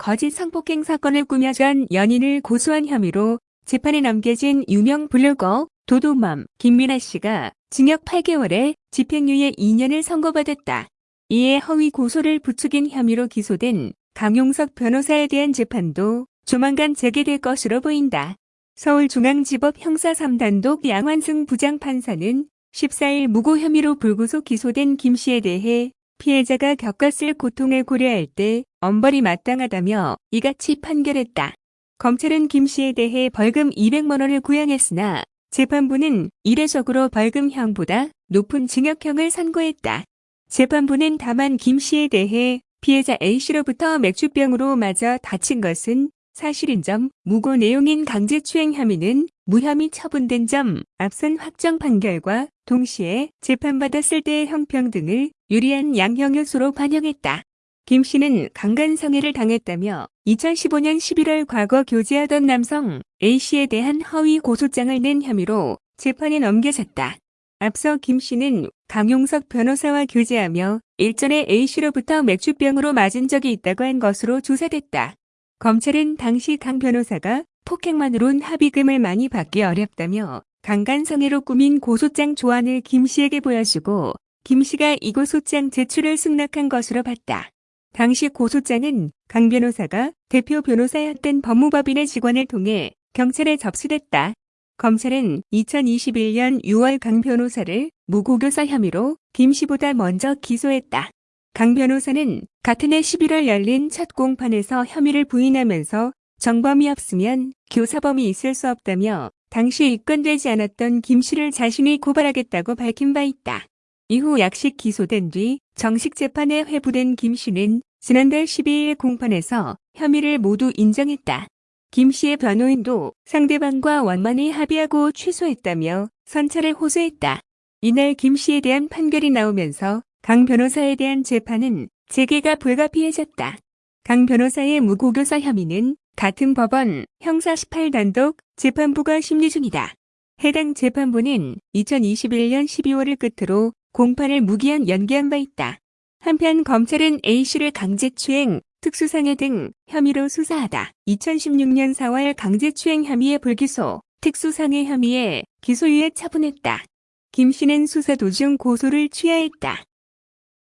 거짓 성폭행 사건을 꾸며준 연인을 고소한 혐의로 재판에 넘겨진 유명 블로거 도도맘 김민아 씨가 징역 8개월에 집행유예 2년을 선고받았다. 이에 허위 고소를 부추긴 혐의로 기소된 강용석 변호사에 대한 재판도 조만간 재개될 것으로 보인다. 서울중앙지법 형사 3단독 양환승 부장판사는 14일 무고 혐의로 불구속 기소된 김 씨에 대해 피해자가 겪었을 고통을 고려할 때 엄벌이 마땅하다며 이같이 판결했다. 검찰은 김 씨에 대해 벌금 200만 원을 구형했으나 재판부는 이례적으로 벌금형보다 높은 징역형을 선고했다. 재판부는 다만 김 씨에 대해 피해자 A씨로부터 맥주병으로 맞아 다친 것은 사실인 점, 무고 내용인 강제추행 혐의는 무혐의 처분된 점, 앞선 확정 판결과 동시에 재판받았을 때의 형평 등을 유리한 양형 요소로 반영했다. 김 씨는 강간성애를 당했다며 2015년 11월 과거 교제하던 남성 A씨에 대한 허위 고소장을 낸 혐의로 재판에 넘겨졌다. 앞서 김 씨는 강용석 변호사와 교제하며 일전에 A씨로부터 맥주병으로 맞은 적이 있다고 한 것으로 조사됐다. 검찰은 당시 강 변호사가 폭행만으론 합의금을 많이 받기 어렵다며 강간성애로 꾸민 고소장 조안을 김 씨에게 보여주고 김 씨가 이 고소장 제출을 승낙한 것으로 봤다. 당시 고소장은 강 변호사가 대표 변호사였던 법무법인의 직원을 통해 경찰에 접수됐다. 검찰은 2021년 6월 강 변호사를 무고교사 혐의로 김 씨보다 먼저 기소했다. 강 변호사는 같은 해 11월 열린 첫 공판에서 혐의를 부인하면서 정범이 없으면 교사범이 있을 수 없다며 당시 입건되지 않았던 김 씨를 자신이 고발하겠다고 밝힌 바 있다. 이후 약식 기소된 뒤 정식 재판에 회부된 김 씨는 지난달 12일 공판에서 혐의를 모두 인정했다. 김 씨의 변호인도 상대방과 원만히 합의하고 취소했다며 선처를 호소했다. 이날 김 씨에 대한 판결이 나오면서 강 변호사에 대한 재판은 재개가 불가피해졌다. 강 변호사의 무고교사 혐의는 같은 법원 형사 18단독 재판부가 심리 중이다. 해당 재판부는 2021년 12월을 끝으로 공판을 무기한 연기한 바 있다. 한편 검찰은 A씨를 강제추행, 특수상해 등 혐의로 수사하다. 2016년 4월 강제추행 혐의의 불기소, 특수상해 혐의에 기소유예 처분했다. 김 씨는 수사 도중 고소를 취하했다.